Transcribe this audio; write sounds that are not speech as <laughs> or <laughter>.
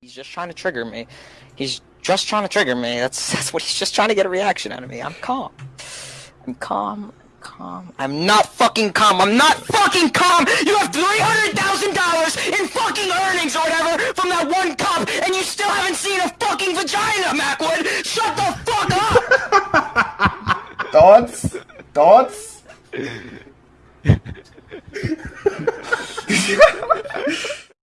He's just trying to trigger me. He's just trying to trigger me. That's <laughs> that's what he's just trying to get a reaction out of me. I'm calm. I'm calm. Calm. I'm not fucking calm. I'm not fucking calm. You have three hundred thousand dollars in fucking earnings or whatever from that one cup, and you still haven't seen a fucking vagina, Macwood. Shut the fuck up. <laughs> Thoughts? Thoughts? <laughs>